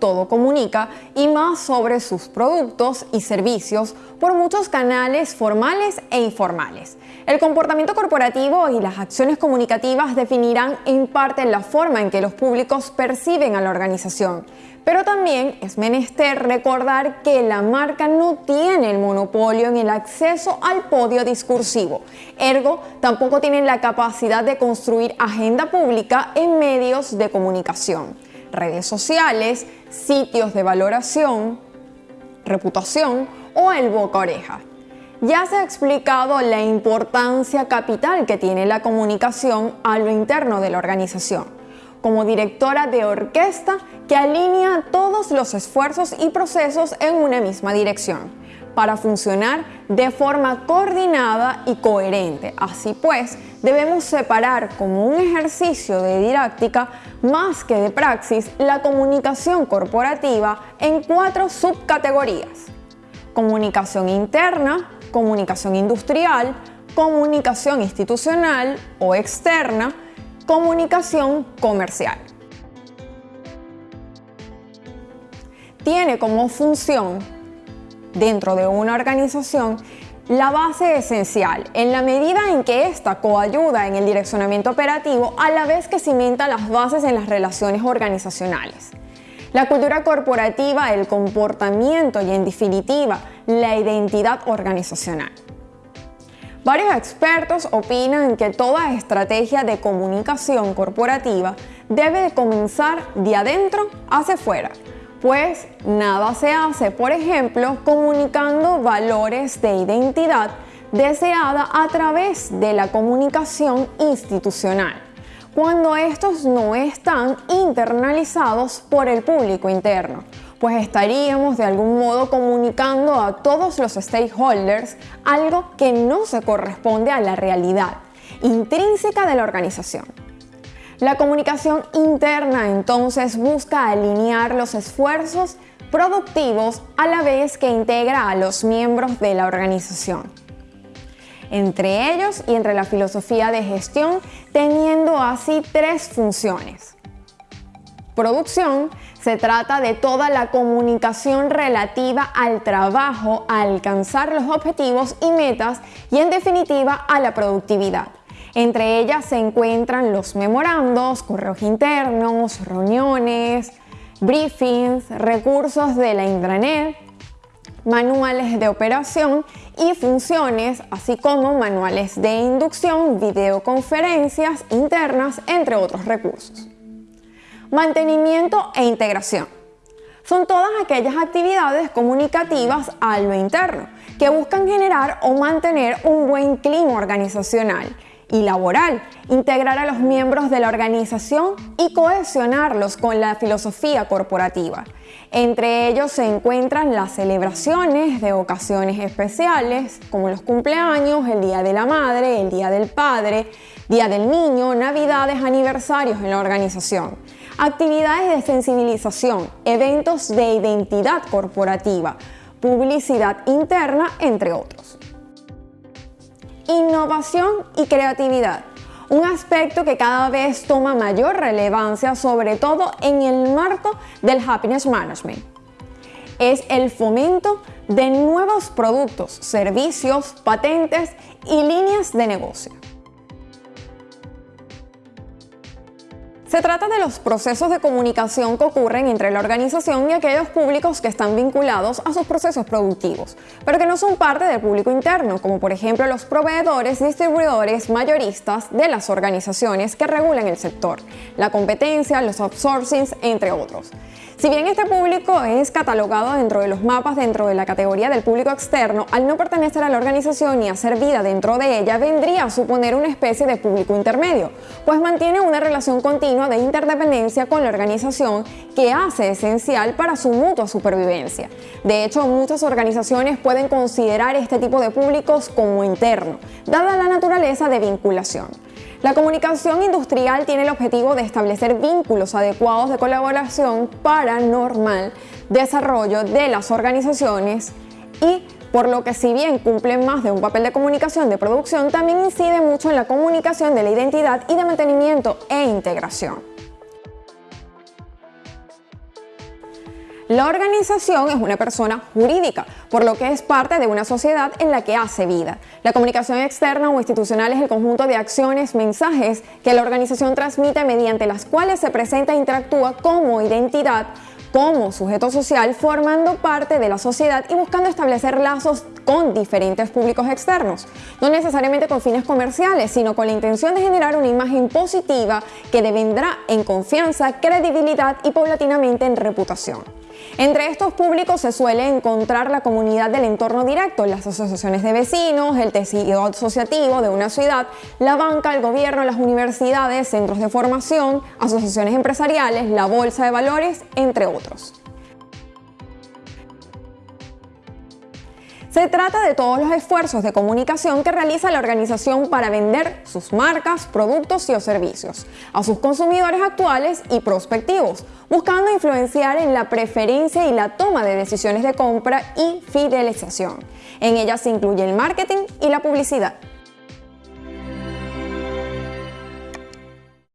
todo comunica y más sobre sus productos y servicios por muchos canales formales e informales. El comportamiento corporativo y las acciones comunicativas definirán en parte la forma en que los públicos perciben a la organización. Pero también es menester recordar que la marca no tiene el monopolio en el acceso al podio discursivo. Ergo, tampoco tienen la capacidad de construir agenda pública en medios de comunicación, redes sociales, sitios de valoración, reputación o el boca oreja. Ya se ha explicado la importancia capital que tiene la comunicación a lo interno de la organización, como directora de orquesta que alinea todos los esfuerzos y procesos en una misma dirección, para funcionar de forma coordinada y coherente. Así pues, debemos separar como un ejercicio de didáctica más que de praxis la comunicación corporativa en cuatro subcategorías. Comunicación interna, comunicación industrial, comunicación institucional o externa, comunicación comercial. Tiene como función dentro de una organización la base esencial, en la medida en que ésta coayuda en el direccionamiento operativo a la vez que cimenta las bases en las relaciones organizacionales. La cultura corporativa, el comportamiento y en definitiva la identidad organizacional. Varios expertos opinan que toda estrategia de comunicación corporativa debe de comenzar de adentro hacia afuera, pues nada se hace, por ejemplo, comunicando valores de identidad deseada a través de la comunicación institucional cuando estos no están internalizados por el público interno, pues estaríamos de algún modo comunicando a todos los stakeholders algo que no se corresponde a la realidad intrínseca de la organización. La comunicación interna entonces busca alinear los esfuerzos productivos a la vez que integra a los miembros de la organización entre ellos y entre la filosofía de gestión, teniendo así tres funciones. Producción se trata de toda la comunicación relativa al trabajo, a alcanzar los objetivos y metas y en definitiva a la productividad. Entre ellas se encuentran los memorandos, correos internos, reuniones, briefings, recursos de la intranet, manuales de operación y funciones, así como manuales de inducción, videoconferencias internas, entre otros recursos. Mantenimiento e integración. Son todas aquellas actividades comunicativas a lo interno que buscan generar o mantener un buen clima organizacional y laboral, integrar a los miembros de la organización y cohesionarlos con la filosofía corporativa. Entre ellos se encuentran las celebraciones de ocasiones especiales, como los cumpleaños, el Día de la Madre, el Día del Padre, Día del Niño, Navidades, aniversarios en la organización, actividades de sensibilización, eventos de identidad corporativa, publicidad interna, entre otros innovación y creatividad, un aspecto que cada vez toma mayor relevancia, sobre todo en el marco del happiness management. Es el fomento de nuevos productos, servicios, patentes y líneas de negocio. Se trata de los procesos de comunicación que ocurren entre la organización y aquellos públicos que están vinculados a sus procesos productivos, pero que no son parte del público interno, como por ejemplo los proveedores, distribuidores, mayoristas de las organizaciones que regulan el sector, la competencia, los outsourcings, entre otros. Si bien este público es catalogado dentro de los mapas dentro de la categoría del público externo, al no pertenecer a la organización y hacer vida dentro de ella, vendría a suponer una especie de público intermedio, pues mantiene una relación continua de interdependencia con la organización que hace esencial para su mutua supervivencia. De hecho, muchas organizaciones pueden considerar este tipo de públicos como interno, dada la naturaleza de vinculación. La comunicación industrial tiene el objetivo de establecer vínculos adecuados de colaboración para normal desarrollo de las organizaciones y por lo que si bien cumple más de un papel de comunicación de producción, también incide mucho en la comunicación de la identidad y de mantenimiento e integración. La organización es una persona jurídica, por lo que es parte de una sociedad en la que hace vida. La comunicación externa o institucional es el conjunto de acciones, mensajes que la organización transmite mediante las cuales se presenta e interactúa como identidad como sujeto social formando parte de la sociedad y buscando establecer lazos con diferentes públicos externos, no necesariamente con fines comerciales, sino con la intención de generar una imagen positiva que devendrá en confianza, credibilidad y paulatinamente en reputación. Entre estos públicos se suele encontrar la comunidad del entorno directo, las asociaciones de vecinos, el tejido asociativo de una ciudad, la banca, el gobierno, las universidades, centros de formación, asociaciones empresariales, la bolsa de valores, entre otros. Se trata de todos los esfuerzos de comunicación que realiza la organización para vender sus marcas, productos y o servicios a sus consumidores actuales y prospectivos, buscando influenciar en la preferencia y la toma de decisiones de compra y fidelización. En ellas se incluye el marketing y la publicidad.